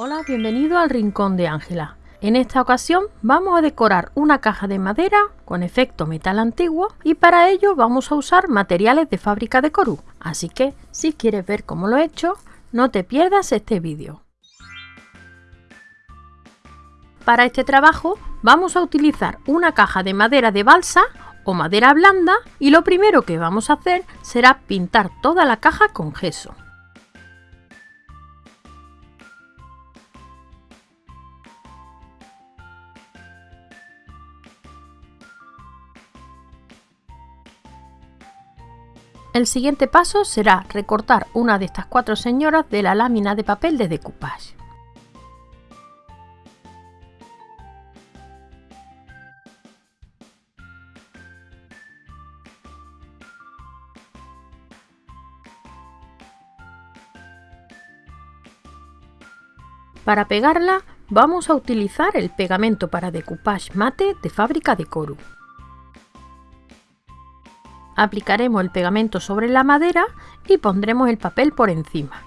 Hola, bienvenido al Rincón de Ángela. En esta ocasión vamos a decorar una caja de madera con efecto metal antiguo y para ello vamos a usar materiales de fábrica de Coru. Así que si quieres ver cómo lo he hecho, no te pierdas este vídeo. Para este trabajo vamos a utilizar una caja de madera de balsa o madera blanda y lo primero que vamos a hacer será pintar toda la caja con gesso. El siguiente paso será recortar una de estas cuatro señoras de la lámina de papel de decoupage. Para pegarla vamos a utilizar el pegamento para decoupage mate de fábrica de Coru. Aplicaremos el pegamento sobre la madera y pondremos el papel por encima.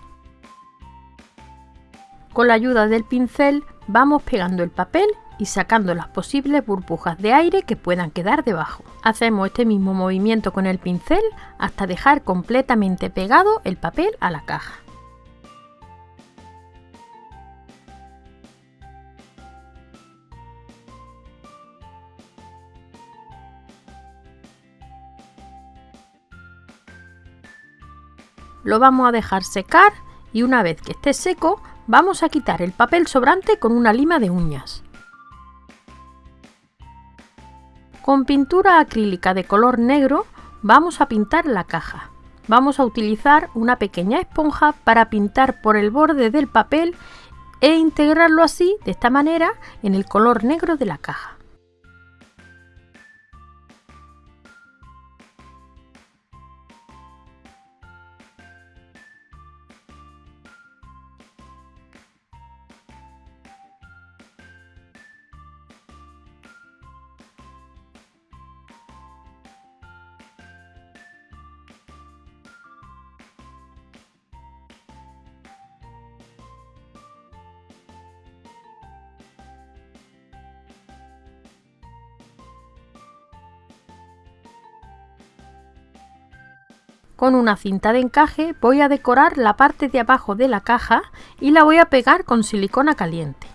Con la ayuda del pincel vamos pegando el papel y sacando las posibles burbujas de aire que puedan quedar debajo. Hacemos este mismo movimiento con el pincel hasta dejar completamente pegado el papel a la caja. Lo vamos a dejar secar y una vez que esté seco vamos a quitar el papel sobrante con una lima de uñas. Con pintura acrílica de color negro vamos a pintar la caja. Vamos a utilizar una pequeña esponja para pintar por el borde del papel e integrarlo así, de esta manera, en el color negro de la caja. Con una cinta de encaje voy a decorar la parte de abajo de la caja y la voy a pegar con silicona caliente.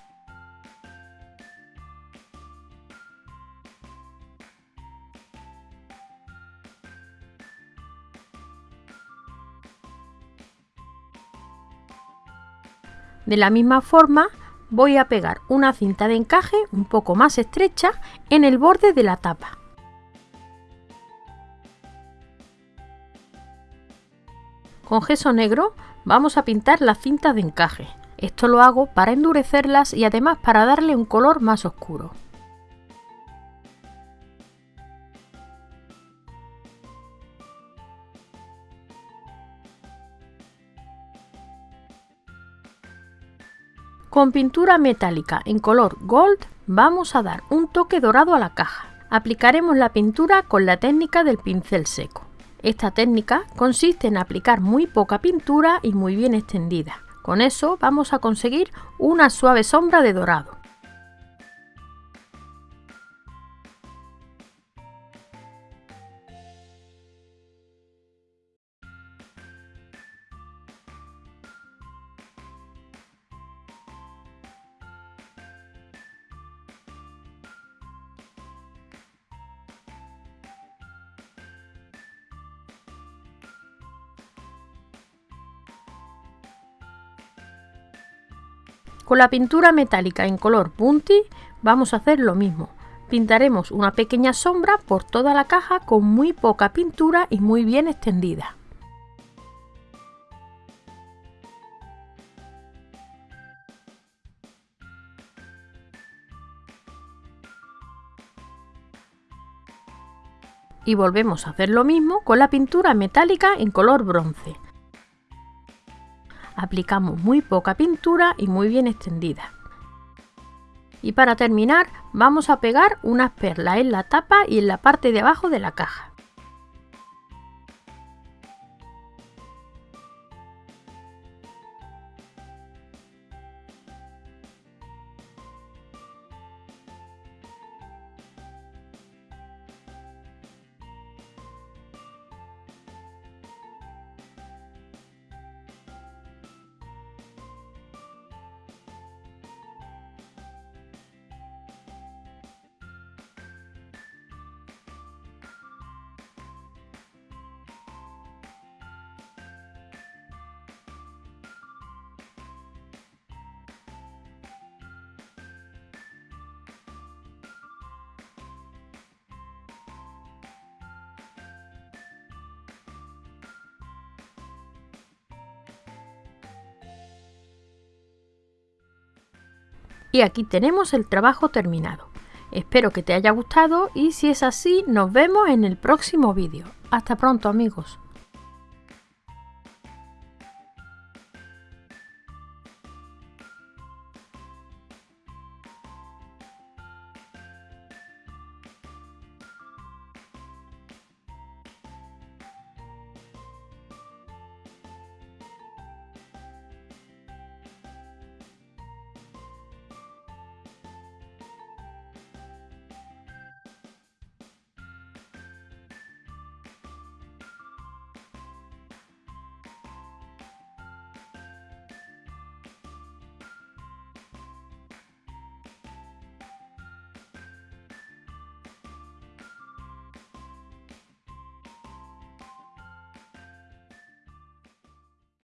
De la misma forma voy a pegar una cinta de encaje un poco más estrecha en el borde de la tapa. Con gesso negro vamos a pintar las cintas de encaje. Esto lo hago para endurecerlas y además para darle un color más oscuro. Con pintura metálica en color gold vamos a dar un toque dorado a la caja. Aplicaremos la pintura con la técnica del pincel seco. Esta técnica consiste en aplicar muy poca pintura y muy bien extendida. Con eso vamos a conseguir una suave sombra de dorado. Con la pintura metálica en color Bunty vamos a hacer lo mismo. Pintaremos una pequeña sombra por toda la caja con muy poca pintura y muy bien extendida. Y volvemos a hacer lo mismo con la pintura metálica en color bronce aplicamos muy poca pintura y muy bien extendida. Y para terminar vamos a pegar unas perlas en la tapa y en la parte de abajo de la caja. Y aquí tenemos el trabajo terminado. Espero que te haya gustado y si es así nos vemos en el próximo vídeo. Hasta pronto amigos.